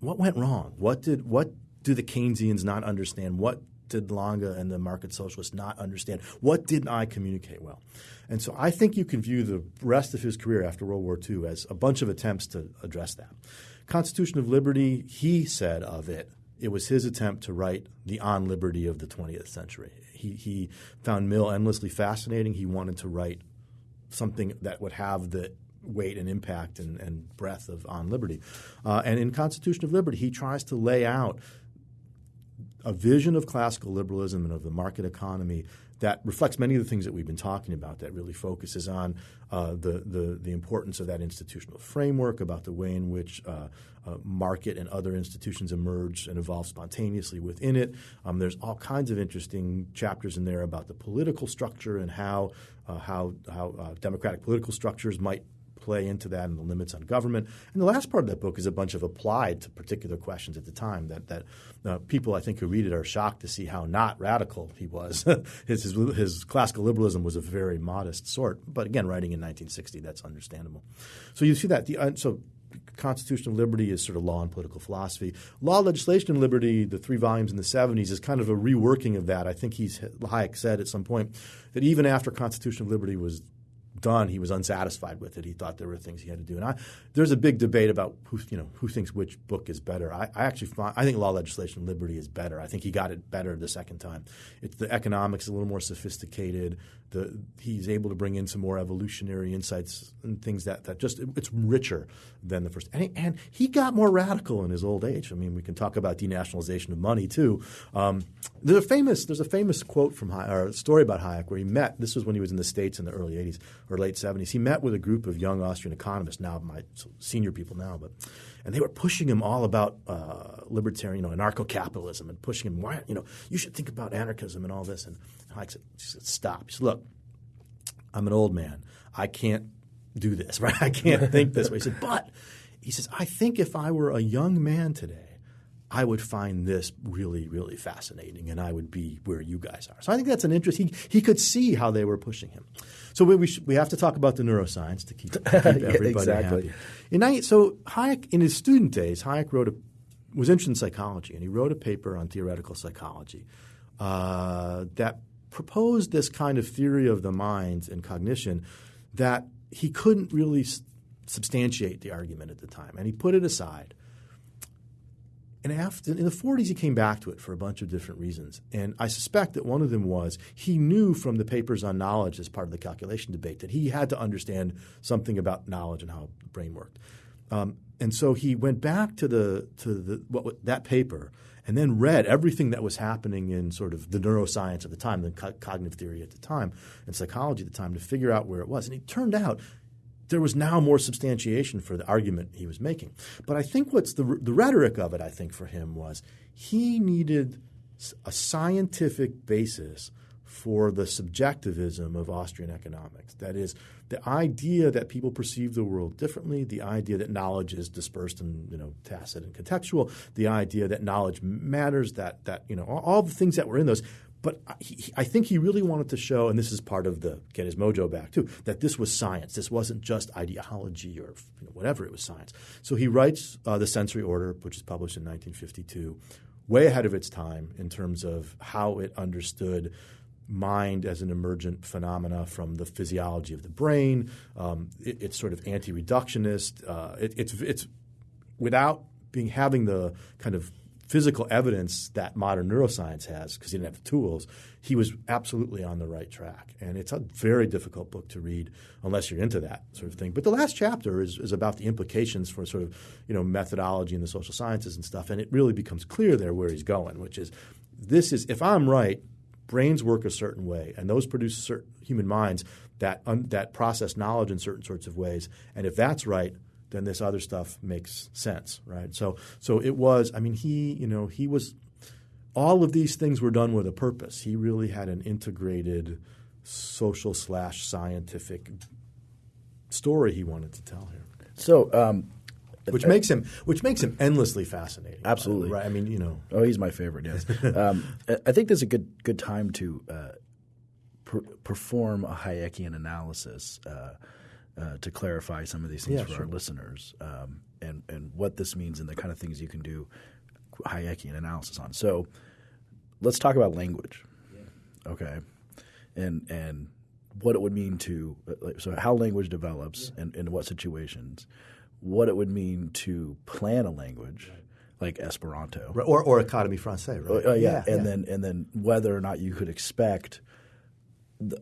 what went wrong. What did what do the Keynesians not understand? What did Lange and the market socialists not understand? What didn't I communicate well? And so I think you can view the rest of his career after World War II as a bunch of attempts to address that. Constitution of Liberty, he said of it, it was his attempt to write the on liberty of the 20th century. He, he found Mill endlessly fascinating. He wanted to write something that would have the weight and impact and, and breadth of on liberty. Uh, and in Constitution of Liberty, he tries to lay out a vision of classical liberalism and of the market economy that reflects many of the things that we've been talking about. That really focuses on uh, the, the the importance of that institutional framework, about the way in which uh, uh, market and other institutions emerge and evolve spontaneously within it. Um, there's all kinds of interesting chapters in there about the political structure and how uh, how how uh, democratic political structures might play into that and the limits on government. And the last part of that book is a bunch of applied to particular questions at the time that that uh, people I think who read it are shocked to see how not radical he was. his, his his classical liberalism was a very modest sort, but again, writing in 1960, that's understandable. So you see that the uh, so. Constitutional liberty is sort of law and political philosophy. Law, legislation, and liberty, the three volumes in the 70s, is kind of a reworking of that. I think he's Hayek said at some point that even after constitutional liberty was done, he was unsatisfied with it. He thought there were things he had to do. And I, there's a big debate about who you know who thinks which book is better. I, I actually find I think Law, Legislation, Liberty is better. I think he got it better the second time. It's the economics a little more sophisticated. The he's able to bring in some more evolutionary insights and things that that just it's richer than the first. And he, and he got more radical in his old age. I mean, we can talk about denationalization of money too. Um, there's a famous there's a famous quote from Hayek, or story about Hayek where he met. This was when he was in the states in the early '80s or late '70s. He met with a group of young Austrian economists, now my senior people now, but and they were pushing him all about uh, libertarian, you know, anarcho-capitalism, and pushing him. Why, you know, you should think about anarchism and all this. And said, he said "Stop." He said, "Look, I'm an old man. I can't do this, right? I can't think this way." He said, "But," he says, "I think if I were a young man today." I would find this really, really fascinating, and I would be where you guys are. So I think that's an interest. He he could see how they were pushing him. So we we, should, we have to talk about the neuroscience to keep, to keep everybody exactly. happy. 90, so Hayek, in his student days, Hayek wrote a was interested in psychology, and he wrote a paper on theoretical psychology uh, that proposed this kind of theory of the mind and cognition that he couldn't really s- substantiate the argument at the time, and he put it aside. And after in the 40s, he came back to it for a bunch of different reasons. And I suspect that one of them was he knew from the papers on knowledge as part of the calculation debate that he had to understand something about knowledge and how the brain worked. Um, and so he went back to the to the what, that paper and then read everything that was happening in sort of the neuroscience at the time, the co- cognitive theory at the time, and psychology at the time to figure out where it was. And it turned out there was now more substantiation for the argument he was making. But I think what's the, the rhetoric of it, I think, for him was he needed a scientific basis for the subjectivism of Austrian economics. That is, the idea that people perceive the world differently, the idea that knowledge is dispersed and you know tacit and contextual, the idea that knowledge matters, that that you know all, all the things that were in those. But he, I think he really wanted to show, and this is part of the get his mojo back too, that this was science. This wasn't just ideology or you know, whatever. It was science. So he writes uh, the Sensory Order, which is published in 1952, way ahead of its time in terms of how it understood mind as an emergent phenomena from the physiology of the brain. Um, it, it's sort of anti-reductionist. Uh, it, it's it's without being having the kind of physical evidence that modern neuroscience has because he didn't have the tools. He was absolutely on the right track, and it's a very difficult book to read unless you're into that sort of thing. But the last chapter is, is about the implications for sort of you know methodology in the social sciences and stuff, and it really becomes clear there where he's going, which is this is if I'm right, brains work a certain way, and those produce certain human minds that un, that process knowledge in certain sorts of ways. And if that's right, then this other stuff makes sense, right? So so it was. I mean, he you know he was. All of these things were done with a purpose. He really had an integrated social slash scientific story he wanted to tell here. So, um, which makes him which makes him endlessly fascinating. Absolutely, right? I mean, you know, oh, he's my favorite. Yes, um, I think there's a good good time to uh, per- perform a Hayekian analysis uh, uh, to clarify some of these things Yeah, for sure. our listeners um, and and what this means and the kind of things you can do Hayekian analysis on. So, let's talk about language. Okay, and and what it would mean to like, so how language develops and in what situations, what it would mean to plan a language like Esperanto, Right, or or Académie Française, right? Oh, yeah. and then and then whether or not you could expect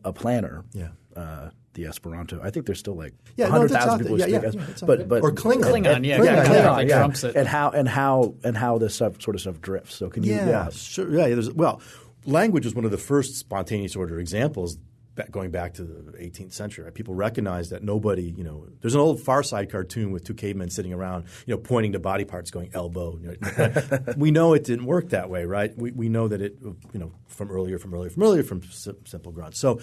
a planner, Yeah. Uh, the Esperanto. I think there's still like Yeah, no, hundred it's out thousand there. people Yeah, speak yeah, Es- yeah, but but Or Klingon. Klingon, yeah, Klingon, Klingon, Klingon, like yeah. trumps it. and how and how and how this stuff, sort of stuff drifts. So can you? yeah, Yeah, sure. Yeah, there's, well, language was one of the first spontaneous order examples back, going back to the 18th century. Right? People recognized that nobody, you know, there's an old Far Side cartoon with two cavemen sitting around, you know, pointing to body parts, going elbow. You know, we know it didn't work that way, right? We, we know that it, you know, from earlier, from earlier, from earlier, from simple grunts. So.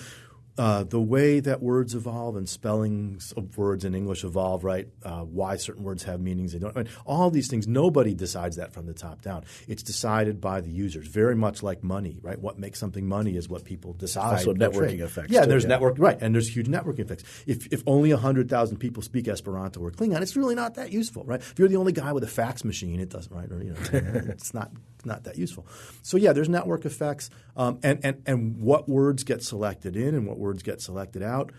Uh, the way that words evolve and spellings of words in English evolve, right? Uh, why certain words have meanings they don't. I mean, all these things, nobody decides that from the top down. It's decided by the users, very much like money, right? What makes something money is what people decide. Also networking trade. effects, Yeah, too, there's yeah. network, right? And there's huge networking effects. If if only hundred thousand people speak Esperanto or Klingon, it's really not that useful, right? If you're the only guy with a fax machine, it doesn't, right? Or you know, it's not not that useful. So yeah, there's network effects, um, and and and what words get selected in and what words get selected out.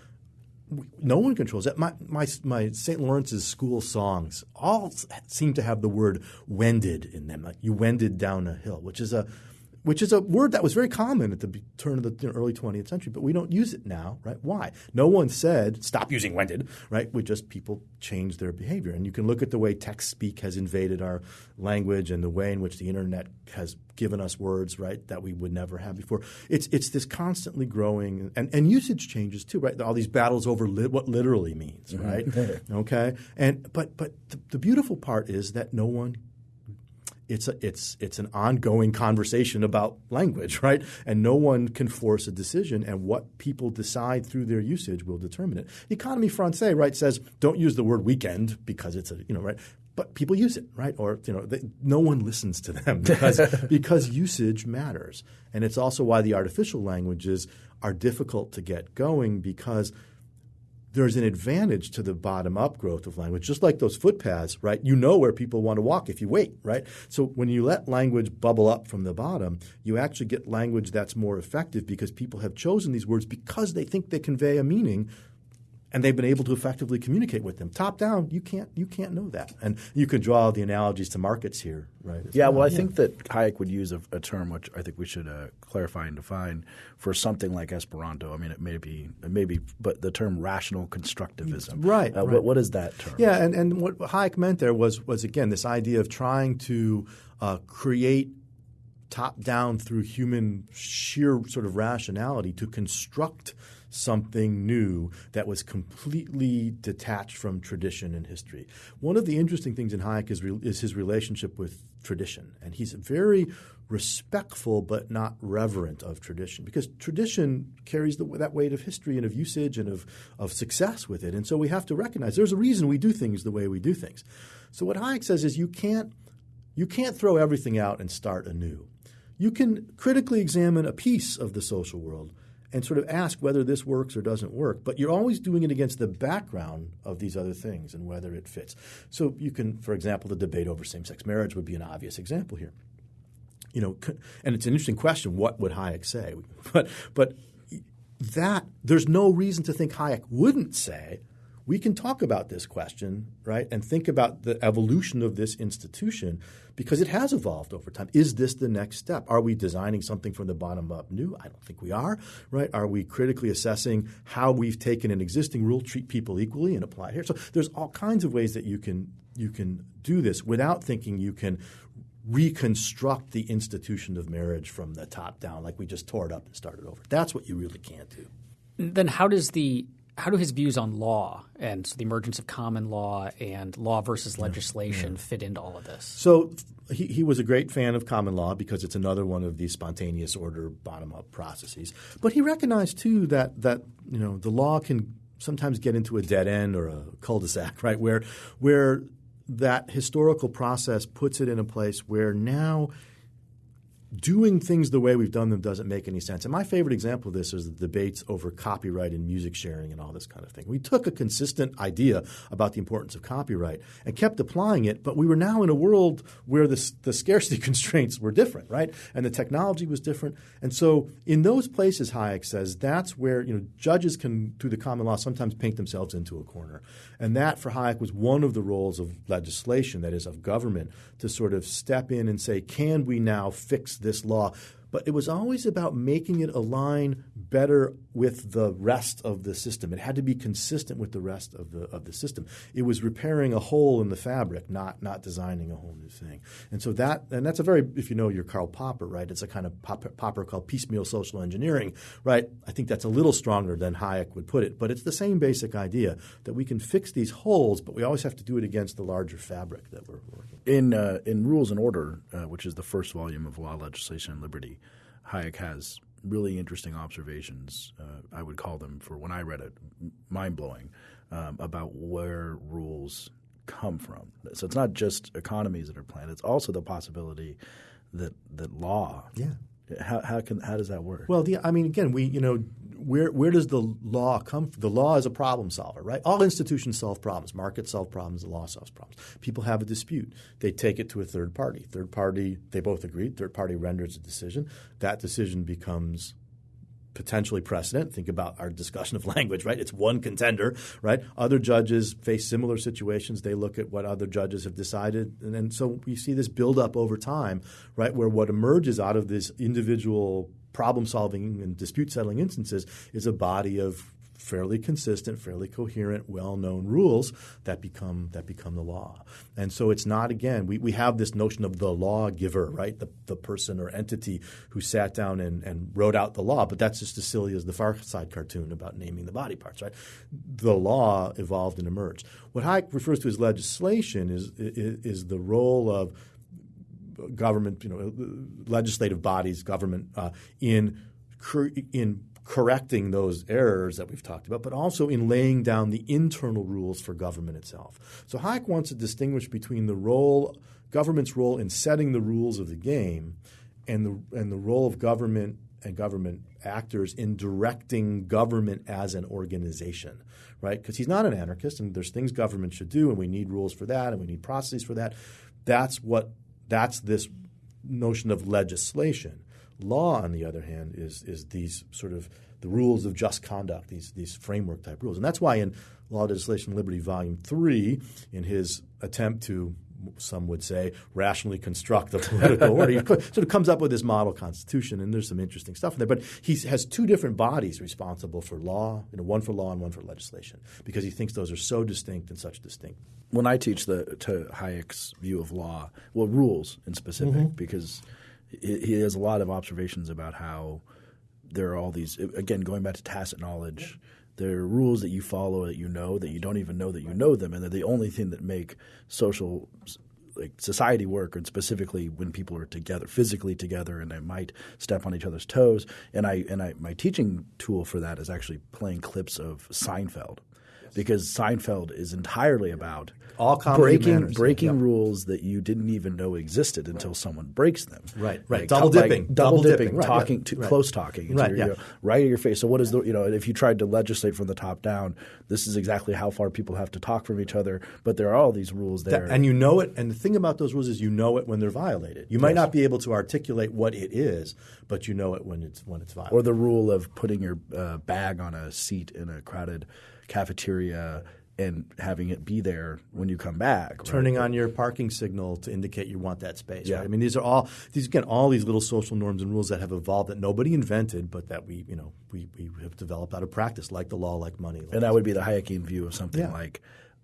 No one controls that. My my my St. Lawrence's school songs all seem to have the word "wended" in them. Like you wended down a hill, which is a which is a word that was very common at the turn of the early 20th century, but we don't use it now, right? Why? No one said stop using wended, right? We just people changed their behavior, and you can look at the way text speak has invaded our language and the way in which the internet has given us words, right, that we would never have before. It's it's this constantly growing, and, and usage changes too, right? All these battles over lit, what literally means, mm-hmm. right? okay, and but but the, the beautiful part is that no one it's a, it's it's an ongoing conversation about language, right? And no one can force a decision, and what people decide through their usage will determine it. The Académie Française, right, says don't use the word weekend because it's a you know right, but people use it, right? Or you know, they, no one listens to them because because usage matters, and it's also why the artificial languages are difficult to get going because there's an advantage to the bottom up growth of language, just like those footpaths, right? You know where people want to walk if you wait, right? So when you let language bubble up from the bottom, you actually get language that's more effective because people have chosen these words because they think they convey a meaning and they've been able to effectively communicate with them. Top down, you can't you can't know that. And you could draw the analogies to markets here, right? as Yeah, well, I think that Hayek would use a, a term which I think we should uh, clarify and define for something like Esperanto. I mean, it may be, it may be, but the term rational constructivism. Right, Uh, right. What, what is that term? Yeah, and, and what Hayek meant there was was again this idea of trying to uh, create top down through human sheer sort of rationality to construct something new that was completely detached from tradition and history. One of the interesting things in Hayek is, re- is his relationship with tradition, and he's very respectful but not reverent of tradition because tradition carries the, that weight of history and of usage and of, of success with it. And so we have to recognize there's a reason we do things the way we do things. So what Hayek says is you can't you can't throw everything out and start anew. You can critically examine a piece of the social world and sort of ask whether this works or doesn't work, but you're always doing it against the background of these other things and whether it fits. So you can, for example, the debate over same-sex marriage would be an obvious example here. You know, and it's an interesting question. What would Hayek say? But but that there's no reason to think Hayek wouldn't say we can talk about this question, right, and think about the evolution of this institution because it has evolved over time. Is this the next step? Are we designing something from the bottom up new? I don't think we are, right? Are we critically assessing how we've taken an existing rule, treat people equally, and apply it here? So there's all kinds of ways that you can you can do this without thinking you can reconstruct the institution of marriage from the top down, like we just tore it up and started over. That's what you really can't do. Then how does the how do his views on law and so the emergence of common law and law versus legislation yeah. fit into all of this? So he, he was a great fan of common law because it's another one of these spontaneous order bottom up processes. But he recognized too that that you know the law can sometimes get into a dead end or a cul-de-sac, right? Where where that historical process puts it in a place where now doing things the way we've done them doesn't make any sense. And my favorite example of this is the debates over copyright and music sharing and all this kind of thing. We took a consistent idea about the importance of copyright and kept applying it, but we were now in a world where the, the scarcity constraints were different, right? And the technology was different. And so in those places, Hayek says, that's where you know judges can, through the common law, sometimes paint themselves into a corner. And that, for Hayek, was one of the roles of legislation, that is, of government, to sort of step in and say, can we now fix this law but it was always about making it align better with the rest of the system. It had to be consistent with the rest of the of the system. It was repairing a hole in the fabric, not not designing a whole new thing. And so that and that's a very if you know your Karl Popper, right? It's a kind of Popper called piecemeal social engineering, right? I think that's a little stronger than Hayek would put it, but it's the same basic idea that we can fix these holes, but we always have to do it against the larger fabric that we're working. In uh, in Rules and Order, uh, which is the first volume of Law, Legislation, and Liberty, Hayek has really interesting observations. Uh, I would call them, for when I read it, mind blowing um, about where rules come from. So it's not just economies that are planned; it's also the possibility that that law. Yeah. How, how can how does that work? Well, the, I mean, again, we you know where where does the law come from? The law is a problem solver, right? All institutions solve problems. Markets solve problems. The law solves problems. People have a dispute. They take it to a third party. Third party, they both agree. Third party renders a decision. That decision becomes potentially precedent. Think about our discussion of language, right? It's one contender, right? Other judges face similar situations. They look at what other judges have decided. And so we see this build up over time, right? Where what emerges out of this individual problem solving and dispute settling instances is a body of fairly consistent, fairly coherent, well-known rules that become that become the law. And so it's not again we, we have this notion of the lawgiver, right? The, the person or entity who sat down and, and wrote out the law, but that's just as silly as the Far Side cartoon about naming the body parts, right? The law evolved and emerged. What Hayek refers to as legislation is, is, is the role of government, you know, legislative bodies, government uh, in in correcting those errors that we've talked about, but also in laying down the internal rules for government itself. So Hayek wants to distinguish between the role government's role in setting the rules of the game and the and the role of government and government actors in directing government as an organization, right? Because he's not an anarchist, and there's things government should do, and we need rules for that, and we need processes for that. That's what that's this notion of legislation. Law, on the other hand, is is these sort of the rules of just conduct, these these framework type rules, and that's why in Law, Legislation, and Liberty, Volume Three, in his attempt to some would say rationally construct the political order, he sort of comes up with this model constitution, and there's some interesting stuff in there. But he has two different bodies responsible for law, you know, one for law and one for legislation, because he thinks those are so distinct and such distinct when I teach the to Hayek's view of law, well, rules in specific, mm-hmm. because he, he has a lot of observations about how there are all these again going back to tacit knowledge. There are rules that you follow that you know that you don't even know that you know them, and they're the only thing that make social like society work, and specifically when people are together, physically together, and they might step on each other's toes. And I and I my teaching tool for that is actually playing clips of Seinfeld because Seinfeld is entirely about all breaking manners, breaking yep. rules that you didn't even know existed until right. someone breaks them. Right, right. Like, double dipping, like double, double dipping, dipping right, talking, yeah. to, right. close talking, right, your, yeah. you know, right in your face. So what is the you know if you tried to legislate from the top down, this is exactly how far people have to talk from each other. But there are all these rules there, that, and you know it. And the thing about those rules is you know it when they're violated. You might yes. not be able to articulate what it is, but you know it when it's when it's violated. Or the rule of putting your uh, bag on a seat in a crowded cafeteria and having it be there when you come back. Turning on your parking signal to indicate you want that space. Yeah. Right? I mean, these are all these again all these little social norms and rules that have evolved that nobody invented, but that we you know we, we have developed out of practice, like the law, like money. Like and that would be the Hayekian view of something yeah. like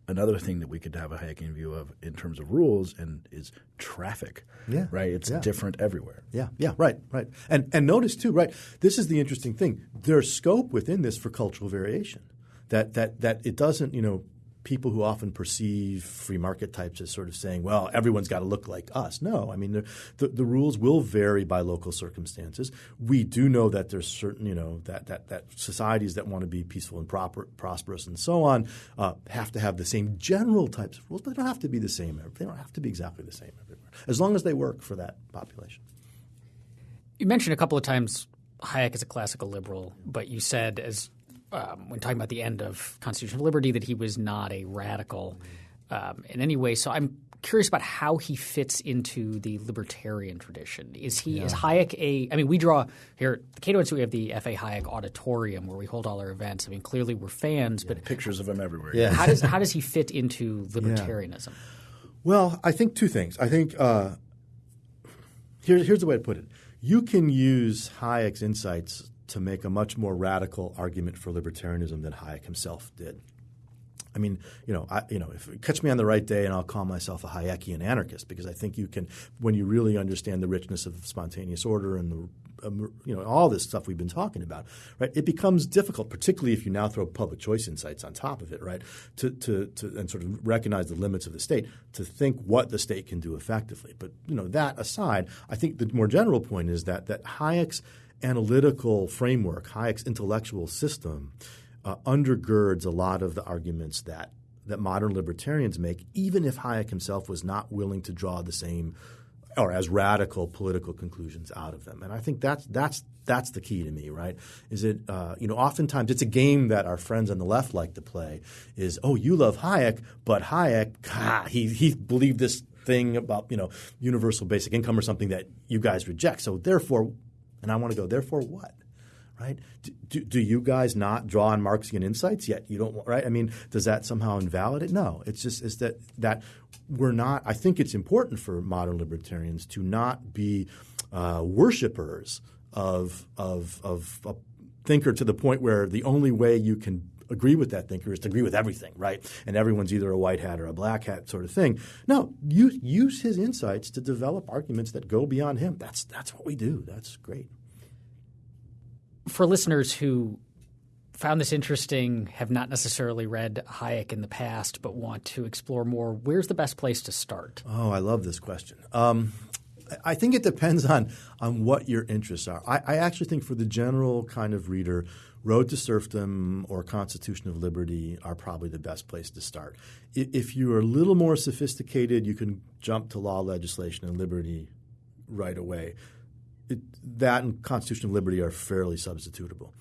another thing that we could have a Hayekian view of in terms of rules and is traffic. Yeah. Right? It's Yeah. different everywhere. Yeah, yeah, right, right. And and notice too, right? This is the interesting thing. There's scope within this for cultural variation. That that that it doesn't, you know, people who often perceive free market types as sort of saying, well, everyone's got to look like us. No, I mean the, the rules will vary by local circumstances. We do know that there's certain, you know, that that that societies that want to be peaceful and proper, prosperous and so on uh, have to have the same general types of rules, but they don't have to be the same. They don't have to be exactly the same everywhere, as long as they work for that population. You mentioned a couple of times Hayek is a classical liberal, but you said as um, when talking about the end of constitutional liberty that he was not a radical um, in any way. So I'm curious about how he fits into the libertarian tradition. Is he is Hayek a? I mean, we draw here at the Cato Institute. We have the F. A. Hayek Auditorium where we hold all our events. I mean, clearly we're fans, but Pictures of him everywhere. Yeah. how does how does he fit into libertarianism? Well, I think two things. I think uh, here, here's the way to put it. You can use Hayek's insights to make a much more radical argument for libertarianism than Hayek himself did. I mean, you know, I, you know, if catch me on the right day, and I'll call myself a Hayekian anarchist because I think you can, when you really understand the richness of spontaneous order and the, um, you know, all this stuff we've been talking about, right? It becomes difficult, particularly if you now throw public choice insights on top of it, right? To to, to and sort of recognize the limits of the state to think what the state can do effectively. But you know, that aside, I think the more general point is that that Hayek's analytical framework, Hayek's intellectual system uh, undergirds a lot of the arguments that that modern libertarians make, even if Hayek himself was not willing to draw the same or as radical political conclusions out of them. And I think that's that's that's the key to me, right? Is it uh, you know oftentimes it's a game that our friends on the left like to play. Is oh you love Hayek, but Hayek ah, he he believed this thing about you know universal basic income or something that you guys reject. So therefore, and I want to go therefore what? right? Do, do, you guys not draw on Marxian insights yet? You don't, right? I mean, does that somehow invalidate? No, it's just is that that we're not. I think it's important for modern libertarians to not be uh, worshippers of of of a thinker to the point where the only way you can agree with that thinker is to agree with everything, right? And everyone's either a white hat or a black hat sort of thing. No, use use his insights to develop arguments that go beyond him. That's that's what we do. That's great for listeners who found this interesting, have not necessarily read Hayek in the past, but want to explore more, where's the best place to start? Oh, I love this question. Um, I think it depends on on what your interests are. I, I, actually think for the general kind of reader, Road to Serfdom or Constitution of Liberty are probably the best place to start. If you are a little more sophisticated, you can jump to law, legislation, and liberty right away it, that and Constitution of Liberty are fairly substitutable.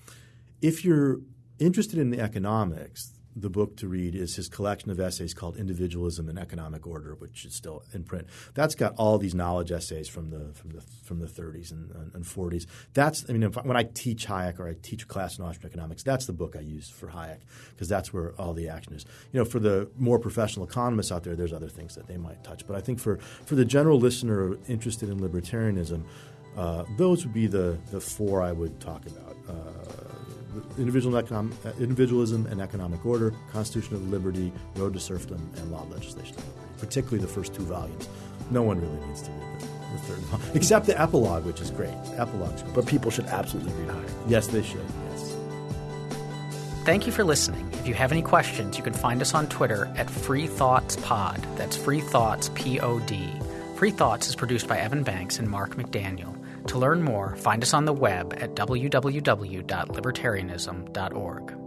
If you're interested in the economics, the book to read is his collection of essays called Individualism and Economic Order, which is still in print. That's got all these knowledge essays from the from the from the 30s and, and 40s. That's I mean, when I teach Hayek or I teach a class in Austrian economics, that's the book I use for Hayek because that's where all the action is. You know, for the more professional economists out there, there's other things that they might touch. But I think for for the general listener interested in libertarianism. Uh, those would be the, the four I would talk about. Uh, individual economic, uh, individualism and economic order, Constitution of Liberty, Road to Serfdom, and Law, Legislation, particularly the first two volumes. No one really needs to read the, the third volume, except the epilogue, which is great. Epilogue's great. But people should absolutely read Hayek. Yes, they should. Yes. Thank you for listening. If you have any questions, you can find us on Twitter at Free Thoughts Pod. That's Free Thoughts P O D. Free Thoughts is produced by Evan Banks and Mark McDaniel. To learn more, find us on the web at www.libertarianism.org.